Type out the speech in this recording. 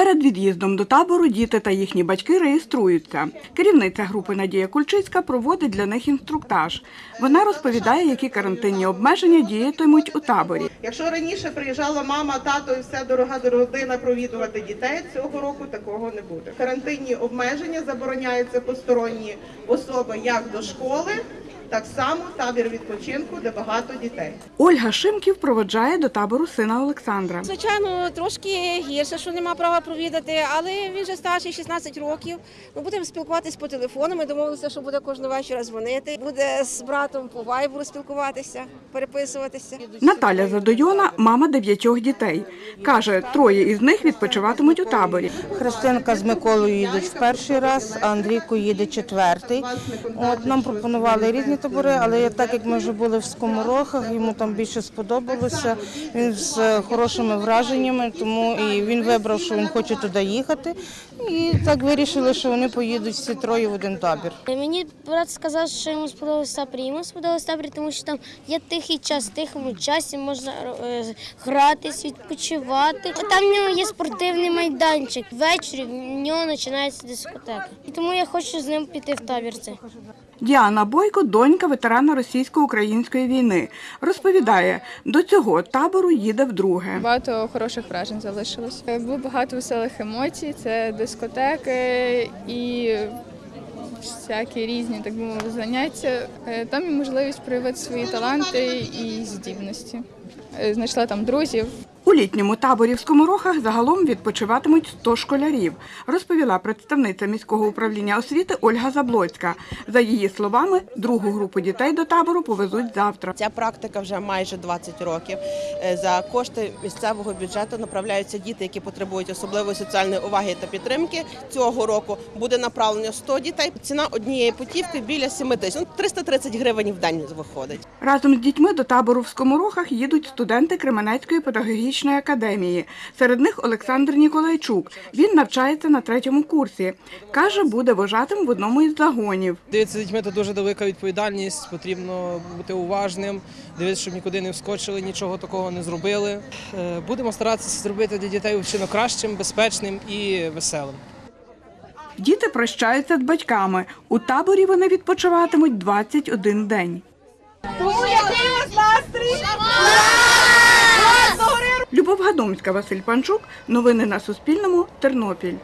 Перед від'їздом до табору діти та їхні батьки реєструються. Керівниця групи Надія Кульчицька проводить для них інструктаж. Вона розповідає, які карантинні обмеження діятимуть у таборі. Якщо раніше приїжджала мама, тато і вся дорога родина провідувати дітей, цього року такого не буде. Карантинні обмеження забороняються посторонні особи як до школи, так само табір відпочинку, де багато дітей. Ольга Шимків проводжає до табору сина Олександра. Звичайно, трошки гірше, що нема права провідати, але він вже старший 16 років. Ми будемо спілкуватись по телефону. Ми домовилися, що буде кожного вечора дзвонити. Буде з братом по вайберу спілкуватися, переписуватися. Наталя Задойона – мама дев'ятьох дітей. Каже, троє із них відпочиватимуть у таборі. Христинка з Миколою їдуть в перший раз, а Андрійко їде четвертий. От нам пропонували різні табори, але так як ми вже були в скоморохах, йому там більше сподобалося. Він з хорошими враженнями, тому і він вибрав, що він хоче туди їхати. І так вирішили, що вони поїдуть всі троє в один табір. Мені брат сказав, що йому сподобався табір. Йому сподобався табір, тому що там є тихий час, в тихому часі можна е, гратись, відпочивати. Там в нього є спортивний майданчик. Ввечері в нього починається дискотека. І тому я хочу з ним піти в табір. Цей. Діана Бойко – донька ветерана російсько-української війни. Розповідає, до цього табору їде вдруге. Багато хороших вражень залишилось. Е, Було багато веселих емоцій, це дискотеки і всякі різні, так би мовити, заняття. Е, Там є можливість проявити свої таланти і здібності. Е, Знайшла там друзів, У літньому таборі в Скоморохах загалом відпочиватимуть 100 школярів, розповіла представниця міського управління освіти Ольга Заблоцька. За її словами, другу групу дітей до табору повезуть завтра. Ця практика вже майже 20 років. Е, За кошти місцевого бюджету направляються діти, які потребують особливої соціальної уваги та підтримки. Цього року буде направлено 100 дітей. Ціна однієї путівки біля 7 тисяч. Ну, 330 гривень в день виходить. Разом з дітьми до табору в Скоморохах їдуть студенти Кременецької педагогічної академії. Серед них Олександр Ніколайчук. Він навчається на третьому курсі. Каже, буде вожатим в одному із загонів. Дивитися з дітьми це дуже велика відповідальність, потрібно бути уважним, дивитися, щоб нікуди не вскочили, нічого такого не зробили. Е, Будемо старатися зробити для дітей вчинок кращим, безпечним і веселим. Діти прощаються з батьками. У таборі вони відпочиватимуть 21 день. Любов Гадомська, Василь Панчук. Новини на Суспільному. Тернопіль.